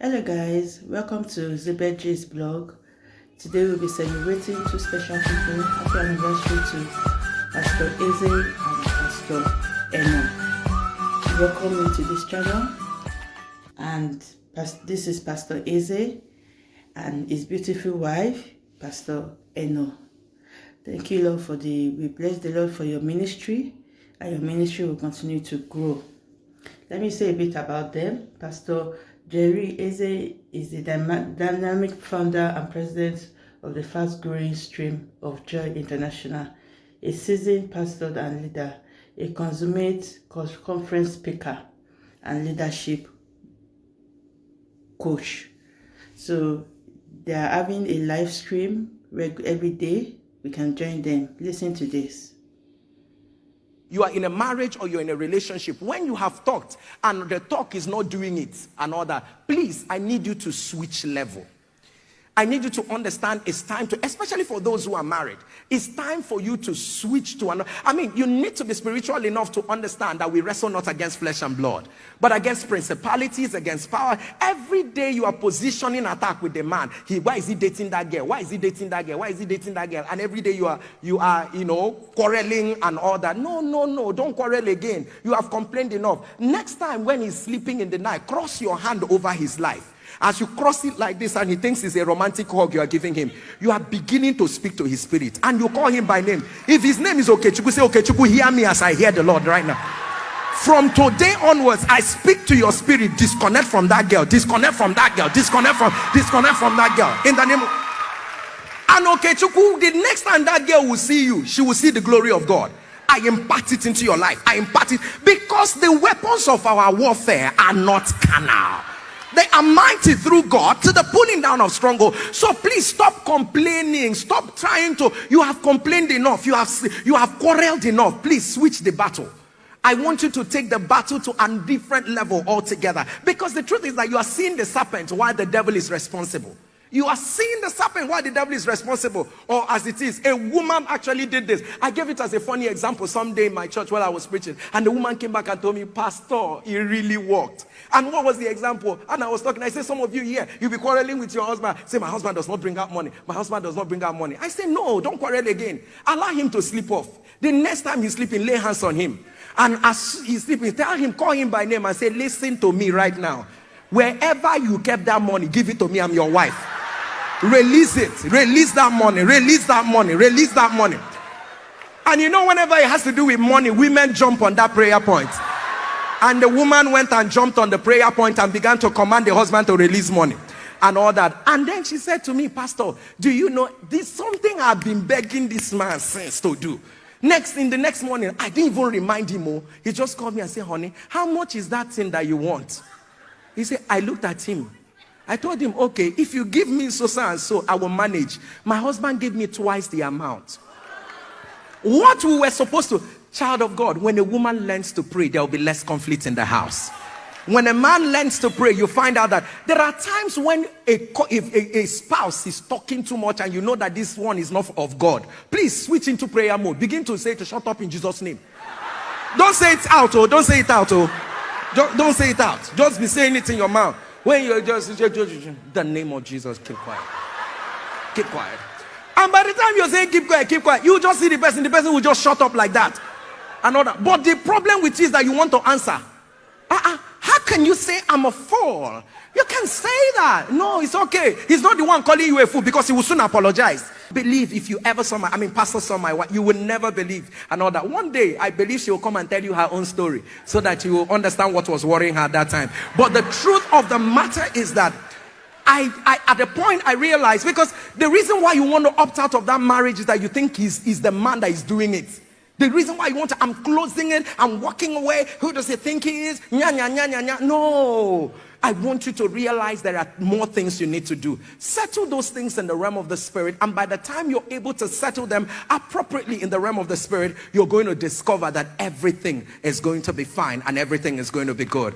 Hello guys, welcome to Zebedji's blog. Today we'll be celebrating two special people. Happy anniversary to Pastor Eze and Pastor Eno. Welcome into this channel. And this is Pastor Eze and his beautiful wife, Pastor Eno. Thank you, Lord, for the, we bless the Lord for your ministry and your ministry will continue to grow. Let me say a bit about them. Pastor Jerry Eze is the dynamic founder and president of the fast-growing stream of Joy International, a seasoned pastor and leader, a consummate conference speaker and leadership coach. So they are having a live stream every day. We can join them. Listen to this you are in a marriage or you're in a relationship, when you have talked and the talk is not doing it that, please, I need you to switch level. I need you to understand it's time to, especially for those who are married, it's time for you to switch to another. I mean, you need to be spiritual enough to understand that we wrestle not against flesh and blood, but against principalities, against power. Every day you are positioning attack with the man. He, why is he dating that girl? Why is he dating that girl? Why is he dating that girl? And every day you are, you are, you know, quarreling and all that. No, no, no, don't quarrel again. You have complained enough. Next time when he's sleeping in the night, cross your hand over his life as you cross it like this and he thinks it's a romantic hug you are giving him, you are beginning to speak to his spirit and you call him by name. If his name is Okechukwu, say, Okechukwu, hear me as I hear the Lord right now. From today onwards, I speak to your spirit. Disconnect from that girl. Disconnect from that girl. Disconnect from disconnect from that girl. In the name of and Okechukwu, the next time that girl will see you, she will see the glory of God. I impart it into your life. I impart it because the weapons of our warfare are not carnal they are mighty through God to the pulling down of stronghold. So please stop complaining. Stop trying to. You have complained enough. You have you have quarreled enough. Please switch the battle. I want you to take the battle to a different level altogether. Because the truth is that you are seeing the serpent while the devil is responsible. You are seeing the serpent why the devil is responsible. Or as it is, a woman actually did this. I gave it as a funny example someday in my church while I was preaching. And the woman came back and told me, Pastor, it really worked. And what was the example? And I was talking, I said, some of you here, you'll be quarreling with your husband. Say, my husband does not bring out money. My husband does not bring out money. I say, no, don't quarrel again. Allow him to sleep off. The next time he's sleeping, lay hands on him. And as he's sleeping, tell him, call him by name and say, listen to me right now. Wherever you kept that money, give it to me. I'm your wife. Release it. Release that money. Release that money. Release that money. And you know, whenever it has to do with money, women jump on that prayer point. And the woman went and jumped on the prayer point and began to command the husband to release money and all that. And then she said to me, Pastor, do you know this something I've been begging this man since to do? Next, in the next morning, I didn't even remind him. Oh, he just called me and said, Honey, how much is that thing that you want? He said, I looked at him. I told him, okay, if you give me so, so and so, I will manage. My husband gave me twice the amount. What we were supposed to, child of God, when a woman learns to pray, there will be less conflict in the house. When a man learns to pray, you find out that there are times when a, if a, a spouse is talking too much and you know that this one is not of God, please switch into prayer mode. Begin to say to shut up in Jesus' name. Don't say it out, oh, don't say it out, oh. Don't, don't say it out. Just be saying it in your mouth. When you're just, just, just, the name of Jesus, keep quiet. Keep quiet. And by the time you're saying keep quiet, keep quiet, you just see the person, the person will just shut up like that. That. But the problem with it is that you want to answer. Uh-uh. Can you say I'm a fool? You can say that. No, it's okay. He's not the one calling you a fool because he will soon apologize. Believe if you ever saw my, I mean, Pastor saw my wife, you will never believe and all that. One day, I believe she will come and tell you her own story so that you will understand what was worrying her at that time. But the truth of the matter is that I, I, at the point I realized because the reason why you want to opt out of that marriage is that you think he's, he's the man that is doing it. The reason why you want to, I'm closing it, I'm walking away. Who does he think he is? Nya, nya, nya, nya, nya. No. I want you to realize there are more things you need to do. Settle those things in the realm of the spirit. And by the time you're able to settle them appropriately in the realm of the spirit, you're going to discover that everything is going to be fine and everything is going to be good.